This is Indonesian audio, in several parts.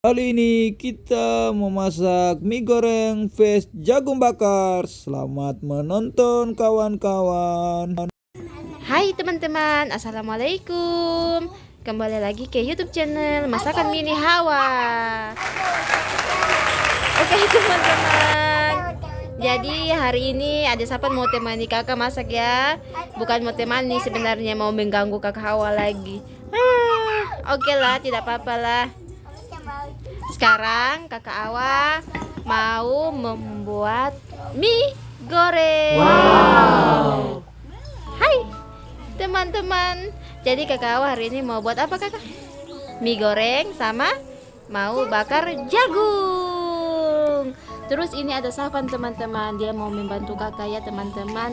Kali ini kita memasak mie goreng face jagung bakar. Selamat menonton kawan-kawan. Hai teman-teman, Assalamualaikum. Kembali lagi ke YouTube channel Masakan Mini Hawa. Oke teman-teman. Jadi hari ini ada siapa mau temani kakak masak ya? Bukan mau temani sebenarnya mau mengganggu kakak Hawa lagi. Ah, Oke lah, tidak apa-apa lah. Sekarang kakak Awa mau membuat mie goreng. Wow. Hai teman-teman. Jadi kakak Awa hari ini mau buat apa kakak? Mie goreng sama mau bakar jagung. Terus ini ada Safan teman-teman. Dia mau membantu kakak ya teman-teman.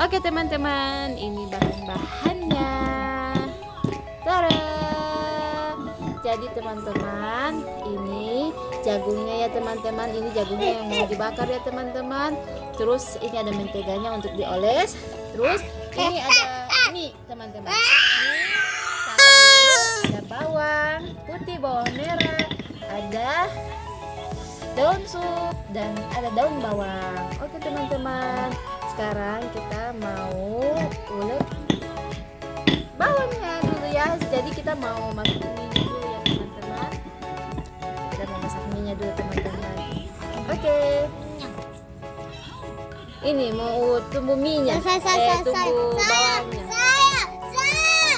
Oke teman-teman, ini bahan-bahannya. Tada! Jadi teman-teman ini jagungnya ya teman-teman ini jagungnya yang mau dibakar ya teman-teman. Terus ini ada menteganya untuk dioles. Terus ini ada mie teman-teman. Ada bawang putih bawang merah ada daun sup dan ada daun bawang. Oke teman-teman. Sekarang kita mau ulek bawangnya dulu ya. Jadi kita mau masukin dulu teman-teman. Oke. Ini mau tumbuh minyak. Saya, saya, eh saya, tumbuh saya, bawangnya. saya, saya.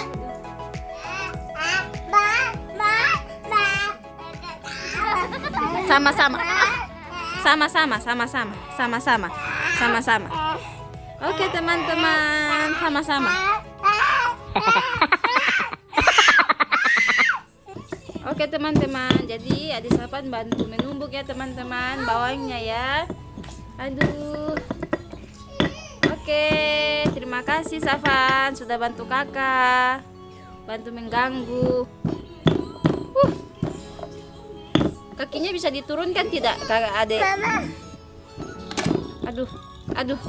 Ba, ba, ba. sama-sama. Sama-sama sama-sama sama-sama sama-sama. Oke teman-teman sama-sama Oke teman-teman, jadi adik Sapan bantu menumbuk ya teman-teman bawangnya ya. Aduh. Oke, terima kasih Safan sudah bantu kakak, bantu mengganggu. Uh. Kakinya bisa diturunkan tidak kakak adik? Aduh, aduh.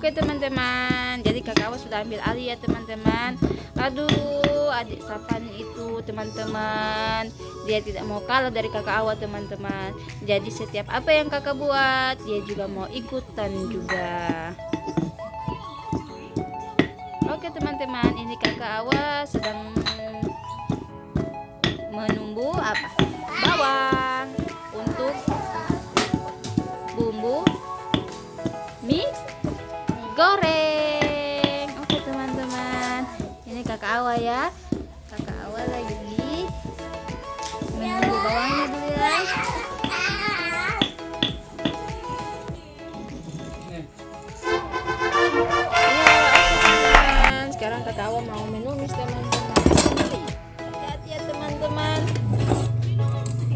Oke teman-teman, jadi kakak sudah ambil alih ya teman-teman. Aduh, adik Sapan itu teman-teman, dia tidak mau kalah dari kakak Awa teman-teman. Jadi setiap apa yang kakak buat, dia juga mau ikutan juga. Oke teman-teman, ini kakak Awa sedang menumbuh apa? Bawang untuk bumbu mie goreng. Oke teman-teman. Ini kakak Awa ya. Kakak Awa lagi menunggu bawangnya dulu ya sekarang kakak Awa mau menumis teman-teman hati-hati ya teman-teman.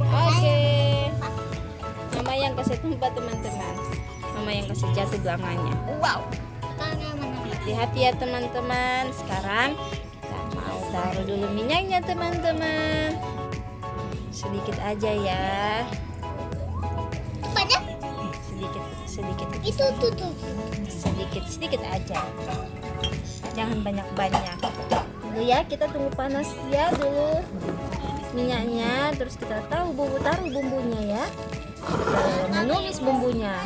Oke. Mama yang kasih tempat teman-teman. Mama yang kasih jatuh belakangnya wow hati-hati ya teman-teman. Sekarang kita mau taruh dulu minyaknya teman-teman. Sedikit aja ya. Banyak. sedikit sedikit. Itu tuh tuh. sedikit sedikit aja. Jangan banyak-banyak. Dulu ya kita tunggu panas ya dulu minyaknya. Terus kita tahu bumbu taruh bumbunya ya. Kita menumis bumbunya.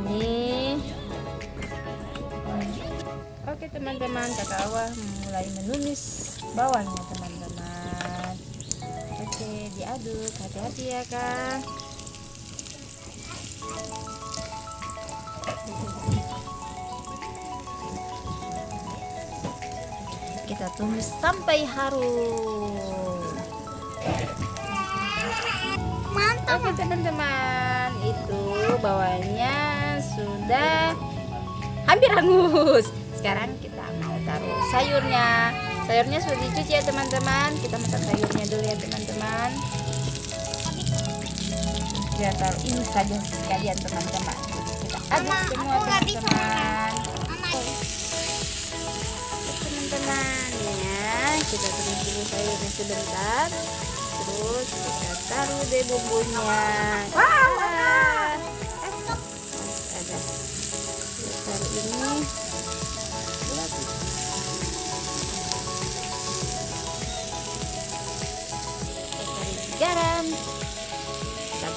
Ini oke teman-teman kakak Awa mulai menumis bawangnya teman-teman oke diaduk hati-hati ya kak kita tumis sampai harum Mantap. Oke teman-teman, itu bawahnya sudah hampir hangus. Sekarang kita mau taruh sayurnya. Sayurnya sudah dicuci ya teman-teman. Kita masak sayurnya dulu ya teman-teman. Kita taruh ini saja sekalian teman-teman. Kita aduk semua teman-teman. Teman-teman ya kita tumis dulu sayurnya sebentar terus kita taruh deh bumbunya wow ada kita taruh ini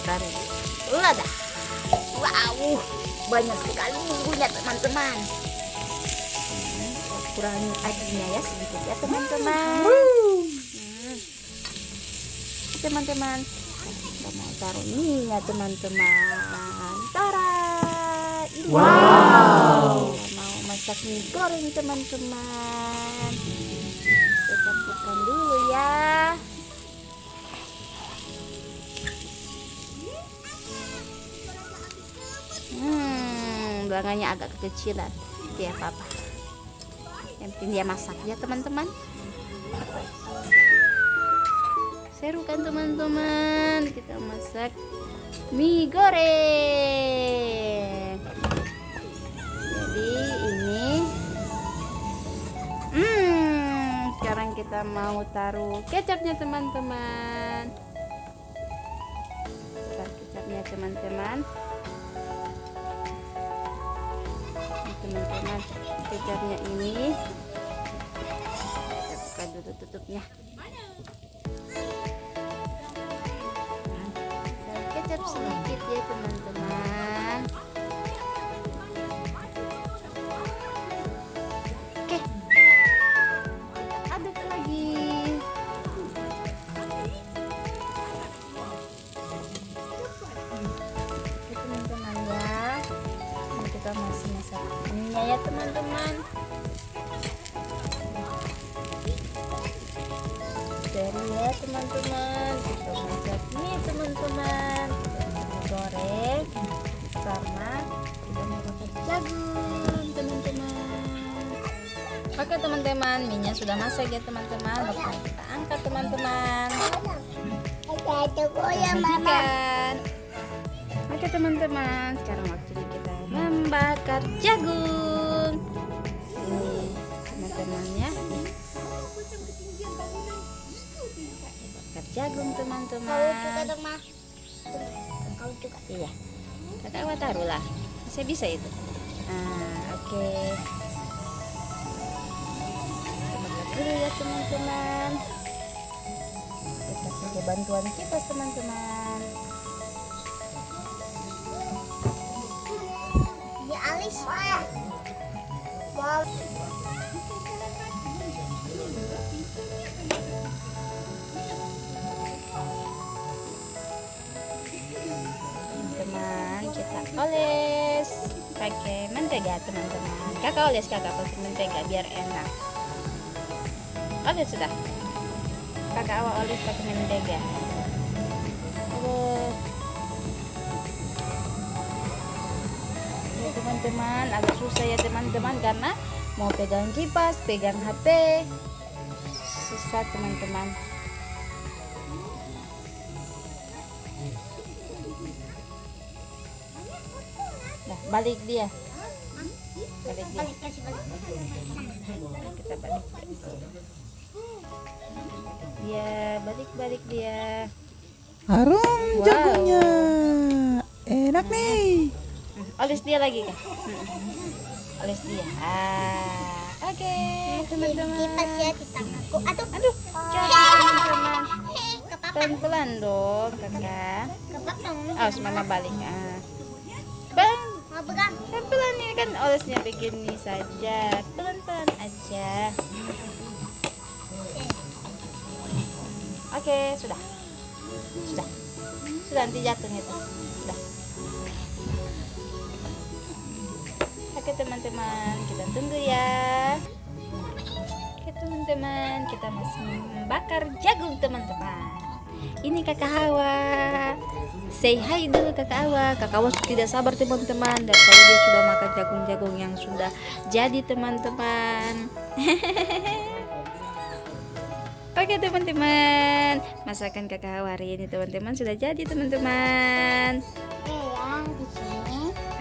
taruh lada wow banyak sekali bumbunya teman-teman. Hmm, kurangi airnya ya sedikit ya teman-teman. Hmm. teman-teman. Kita mau taruh minyak teman-teman. Tara ini. Wow. Mau masak mie goreng teman-teman. Kita campurkan dulu ya belakangnya agak kekecilan. Dia apa-apa yang penting dia masak ya teman-teman. Seru kan teman-teman? Kita masak mie goreng. Jadi ini hmm sekarang kita mau taruh kecapnya teman-teman. Kecapnya teman-teman teman-teman kecapnya ini. Kita buka dulu tutupnya. Dan kecap sedikit ya teman-teman ya teman-teman. Seru ya teman-teman. Kita masak mie teman-teman. Goreng sama kita mau masak jagung teman-teman. Oke teman-teman. Minyak sudah masak ya teman-teman. Bakal kita angkat teman-teman. Oke teman-teman. Sekarang waktunya kita membakar jagung jagung Kau juga teman-teman dong ma. Kau juga. iya kakak awak taruh lah saya bisa itu nah oke kita bakar dulu ya teman-teman kita pakai bantuan kipas teman-teman Ya alis. Wow. Teman-teman kita oles. Pakai mentega teman-teman. Kakak oles kakak pakai mentega biar enak. Oles sudah. Kakak awal oles pakai mentega. Ya, teman-teman agak susah ya teman-teman karena mau pegang kipas pegang HP susah teman-teman Nah, balik dia. Balik dia. Balik. Kita balik. Dia balik-balik dia. Harum Wow. jagungnya. Enak nih. Oles dia lagi kah? Oles dia. Ah, oke teman-teman. Kipas ya di tanganku. Aduh. Aduh, jangan teman-teman. Pelan-pelan dong, kakak. Awas mama balik. Ah. Pegang. pelan-pelan ya kan olesnya begini saja. Pelan-pelan aja. Oke, sudah. Sudah. Sudah nanti jatuh itu. Sudah. Oke teman-teman, kita tunggu ya. Oke teman-teman, kita masih membakar jagung teman-teman. Ini kakak Hawa. Say hi dulu kakak Hawa. Kakak Hawa tidak sabar teman-teman. Dan tadi dia sudah makan jagung-jagung yang sudah jadi teman-teman. Oke teman-teman, masakan kakak Hawa hari ini teman-teman sudah jadi teman-teman.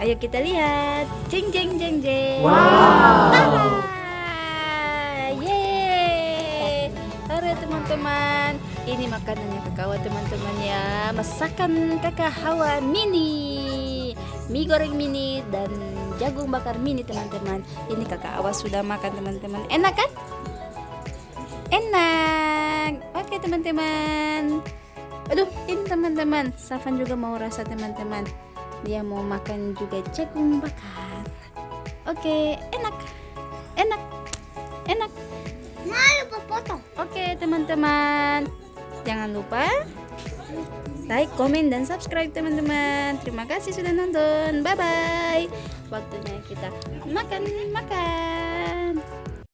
Ayo kita lihat. Jeng jeng jeng jeng. Wow. Yeay. Halo teman-teman. Ini makanannya kakak Hawa teman-teman ya. Masakan kakak Hawa mini. Mie goreng mini dan jagung bakar mini teman-teman. Ini kakak Hawa sudah makan teman-teman. Enak kan? Enak. Oke teman-teman. Aduh, ini teman-teman. Safan juga mau rasa teman-teman. Dia mau makan juga jagung bakar. Oke, enak. Enak. Enak. Malu potong. Oke, teman-teman. Jangan lupa like, komen, dan subscribe teman-teman. Terima kasih sudah nonton. Bye-bye. Waktunya kita makan-makan.